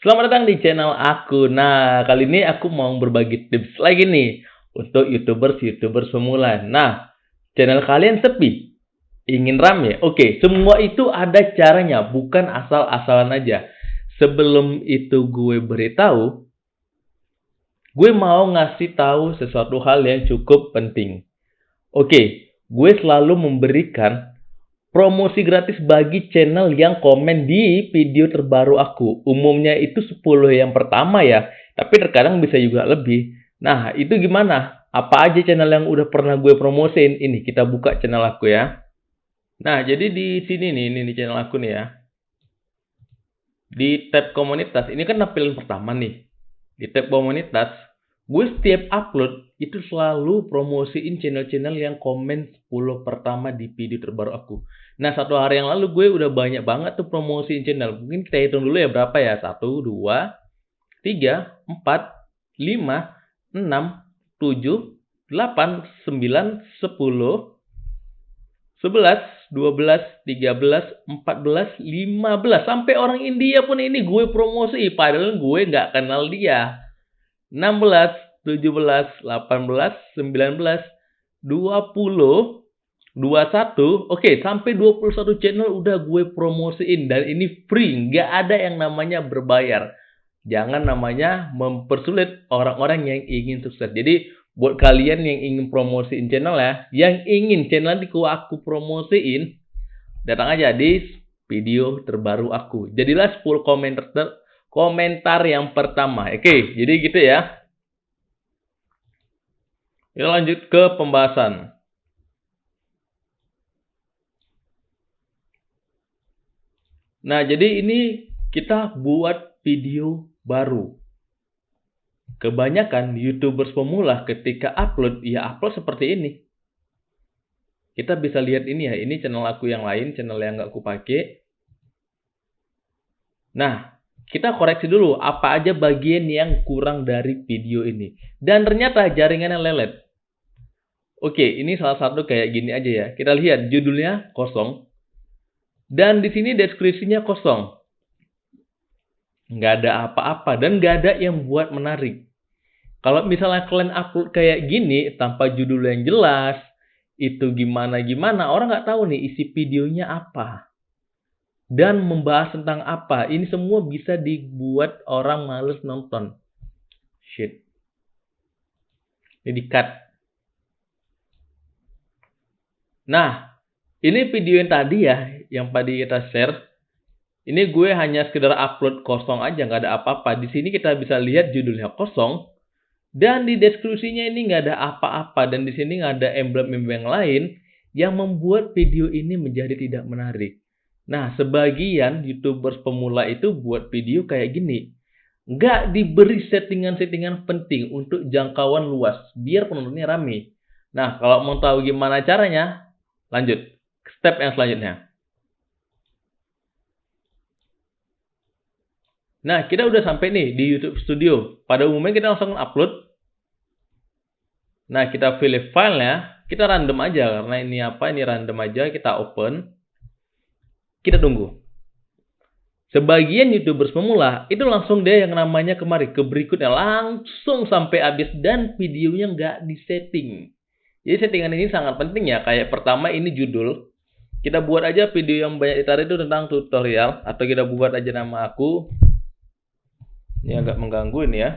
Selamat datang di channel aku. Nah, kali ini aku mau berbagi tips lagi nih untuk YouTubers-YouTubers pemula. Nah, channel kalian sepi, ingin rame. Oke, semua itu ada caranya, bukan asal-asalan aja. Sebelum itu gue beritahu, gue mau ngasih tahu sesuatu hal yang cukup penting. Oke, gue selalu memberikan promosi gratis bagi channel yang komen di video terbaru aku. Umumnya itu 10 yang pertama ya, tapi terkadang bisa juga lebih. Nah, itu gimana? Apa aja channel yang udah pernah gue promosin? Ini kita buka channel aku ya. Nah, jadi di sini nih, ini di channel aku nih ya. Di tab komunitas, ini kan tampilan pertama nih. Di tab komunitas, gue setiap upload itu selalu promosiin channel-channel yang komen 10 pertama di video terbaru aku. Nah, satu hari yang lalu gue udah banyak banget tuh promosiin channel. Mungkin kita hitung dulu ya berapa ya? 1, 2, 3, 4, 5, 6, 7, 8, 9, 10, 11, 12, 13, 14, 15. Sampai orang India pun ini gue promosi. Padahal gue nggak kenal dia. 16, 17, 18, 19, 20, 21, oke okay, sampai 21 channel udah gue promosiin dan ini free, nggak ada yang namanya berbayar. Jangan namanya mempersulit orang-orang yang ingin sukses. Jadi buat kalian yang ingin promosiin channel ya, yang ingin channel nanti aku promosiin, datang aja di video terbaru aku. Jadilah 10 komentar komentar yang pertama. Oke, jadi gitu ya. Kita lanjut ke pembahasan. Nah, jadi ini kita buat video baru. Kebanyakan YouTubers pemula ketika upload, ya upload seperti ini. Kita bisa lihat ini ya, ini channel aku yang lain, channel yang nggak aku pakai. Nah, kita koreksi dulu apa aja bagian yang kurang dari video ini. Dan ternyata jaringannya lelet. Oke, ini salah satu kayak gini aja ya. Kita lihat judulnya kosong. Dan di sini deskripsinya kosong. Nggak ada apa-apa dan nggak ada yang buat menarik. Kalau misalnya kalian upload kayak gini tanpa judul yang jelas, itu gimana-gimana, orang nggak tahu nih isi videonya apa dan membahas tentang apa. Ini semua bisa dibuat orang males nonton. Shit. Ini di cut. Nah, ini video yang tadi ya, yang tadi kita share. Ini gue hanya sekedar upload kosong aja, nggak ada apa-apa. Di sini kita bisa lihat judulnya kosong. Dan di deskripsinya ini nggak ada apa-apa. Dan di sini nggak ada emblem-emblem yang lain yang membuat video ini menjadi tidak menarik. Nah, sebagian YouTubers pemula itu buat video kayak gini. Nggak diberi settingan-settingan penting untuk jangkauan luas, biar penontonnya rame. Nah, kalau mau tahu gimana caranya, lanjut. Step yang selanjutnya. Nah, kita udah sampai nih di YouTube Studio. Pada umumnya kita langsung upload. Nah, kita pilih filenya. Kita random aja, karena ini apa, ini random aja. Kita open. Kita tunggu. Sebagian YouTubers pemula itu langsung deh yang namanya kemari ke berikutnya langsung sampai habis dan videonya nggak disetting. Jadi settingan ini sangat penting ya. Kayak pertama ini judul. Kita buat aja video yang banyak ditarik itu tentang tutorial atau kita buat aja nama aku. Ini agak mengganggu ini ya.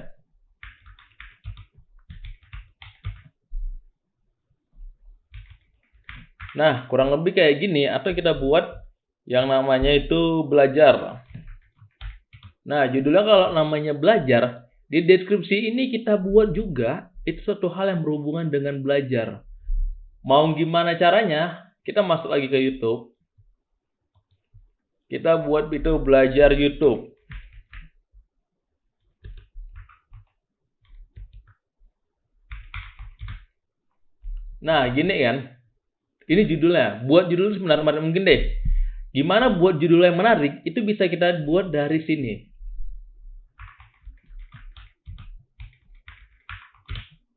Nah, kurang lebih kayak gini atau kita buat yang namanya itu belajar. Nah, judulnya kalau namanya belajar, di deskripsi ini kita buat juga itu suatu hal yang berhubungan dengan belajar. Mau gimana caranya? Kita masuk lagi ke YouTube. Kita buat itu belajar YouTube. Nah, gini kan. Ini judulnya. Buat judul sebenarnya mungkin deh Gimana buat judul yang menarik? Itu bisa kita buat dari sini.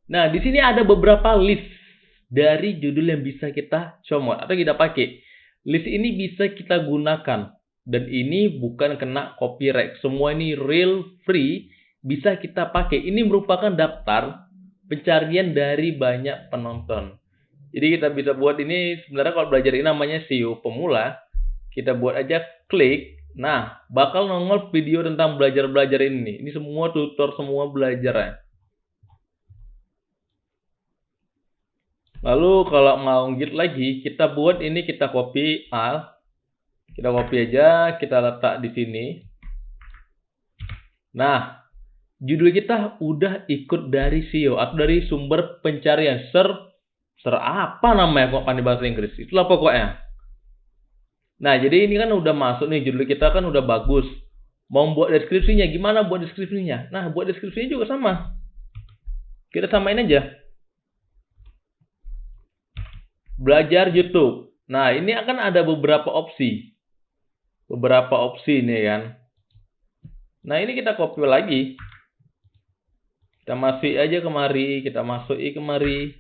Nah, di sini ada beberapa list dari judul yang bisa kita comot atau kita pakai. List ini bisa kita gunakan Dan ini bukan kena copyright. Semua ini real free bisa kita pakai. Ini merupakan daftar pencarian dari banyak penonton. Jadi kita bisa buat ini sebenarnya kalau belajar ini namanya SEO pemula. Kita buat aja klik. Nah, bakal nongol video tentang belajar-belajar ini. Ini semua tutor, semua belajar ya. Lalu kalau mau git lagi, kita buat ini kita copy al kita copy aja, kita letak di sini. Nah, judul kita udah ikut dari SEO atau dari sumber pencarian. Ser, ser apa namanya kok pandai bahasa Inggris? Itulah pokoknya. Nah, jadi ini kan udah masuk nih, judul kita kan udah bagus. Mau buat deskripsinya, gimana buat deskripsinya? Nah, buat deskripsinya juga sama. Kita samain aja. Belajar YouTube. Nah, ini akan ada beberapa opsi beberapa opsi nih kan. Nah ini kita copy lagi. Kita masuk aja kemari, kita masuki kemari.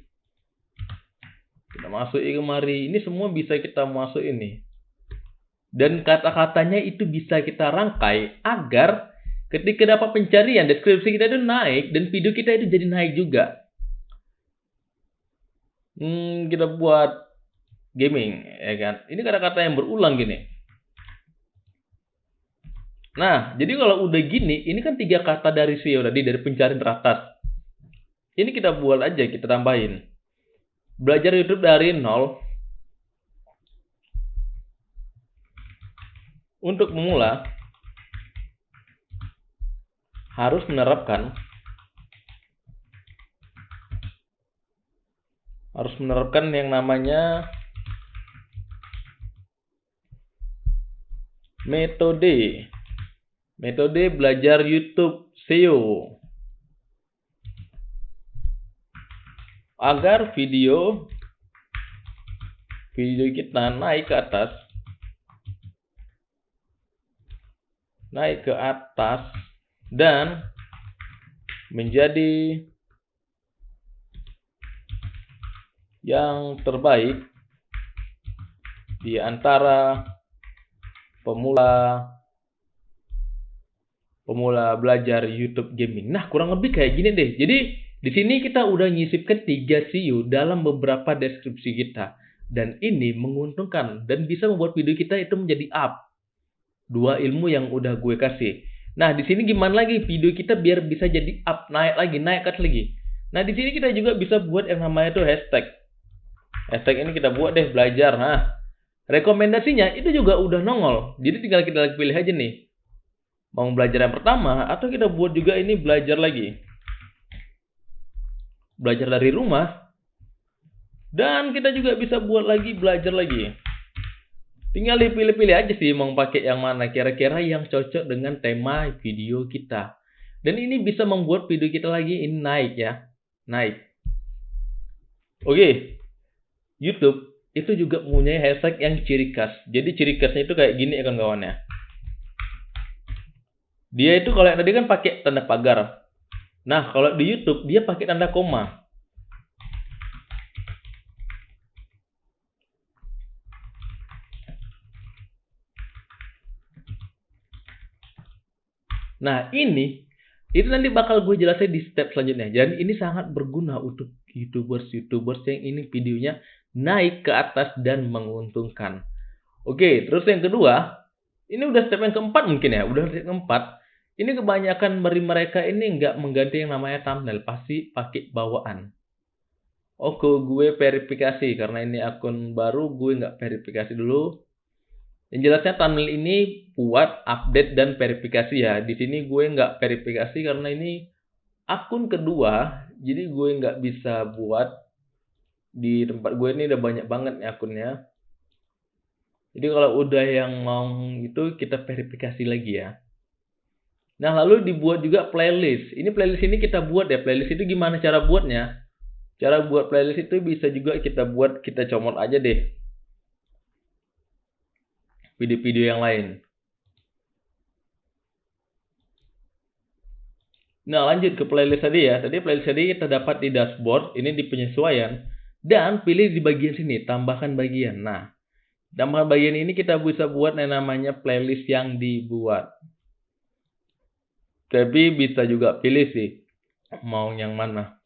Kita masuki kemari. Ini semua bisa kita masuk ini. Dan kata-katanya itu bisa kita rangkai agar ketika dapat pencarian deskripsi kita itu naik dan video kita itu jadi naik juga. Hmm, kita buat gaming ya kan. Ini kata-kata yang berulang gini. Nah, jadi kalau udah gini, ini kan tiga kata dari SEO tadi, dari pencarian teratas. Ini kita buat aja, kita tambahin. Belajar YouTube dari nol. Untuk memula, harus menerapkan harus menerapkan yang namanya metode Metode belajar YouTube SEO. Agar video video kita naik ke atas naik ke atas dan menjadi yang terbaik di antara pemula pemula belajar YouTube gaming. Nah, kurang lebih kayak gini deh. Jadi, di sini kita udah nyisipkan tiga SEO dalam beberapa deskripsi kita. Dan ini menguntungkan dan bisa membuat video kita itu menjadi up. Dua ilmu yang udah gue kasih. Nah, di sini gimana lagi video kita biar bisa jadi up, naik lagi, naik kat lagi. Nah, di sini kita juga bisa buat yang namanya tuh hashtag. Hashtag ini kita buat deh belajar. Nah, rekomendasinya itu juga udah nongol. Jadi tinggal kita pilih aja nih mau belajar yang pertama atau kita buat juga ini belajar lagi. Belajar dari rumah. Dan kita juga bisa buat lagi belajar lagi. Tinggal dipilih-pilih aja sih mau pakai yang mana kira-kira yang cocok dengan tema video kita. Dan ini bisa membuat video kita lagi ini naik ya. Naik. Oke. YouTube itu juga mempunyai hashtag yang ciri khas. Jadi ciri khasnya itu kayak gini ya kawan-kawan ya. Dia itu kalau yang tadi kan pakai tanda pagar. Nah, kalau di YouTube dia pakai tanda koma. Nah, ini itu nanti bakal gue jelasin di step selanjutnya. Jadi ini sangat berguna untuk YouTubers-YouTubers yang ini videonya naik ke atas dan menguntungkan. Oke, terus yang kedua, ini udah step yang keempat mungkin ya, udah step keempat. Ini kebanyakan dari mereka ini nggak mengganti yang namanya thumbnail, pasti pakai bawaan. Oke, gue verifikasi karena ini akun baru, gue nggak verifikasi dulu. Yang jelasnya thumbnail ini buat update dan verifikasi ya. Di sini gue nggak verifikasi karena ini akun kedua, jadi gue nggak bisa buat di tempat gue ini udah banyak banget nih akunnya. Jadi kalau udah yang mau itu kita verifikasi lagi ya. Nah lalu dibuat juga playlist. Ini playlist ini kita buat ya. Playlist itu gimana cara buatnya? Cara buat playlist itu bisa juga kita buat, kita comot aja deh. Video-video yang lain. Nah lanjut ke playlist tadi ya. Tadi playlist tadi kita dapat di dashboard. Ini di penyesuaian. Dan pilih di bagian sini, tambahkan bagian. Nah, Dan bagian ini kita bisa buat yang namanya playlist yang dibuat. Tapi bisa juga pilih sih mau yang mana.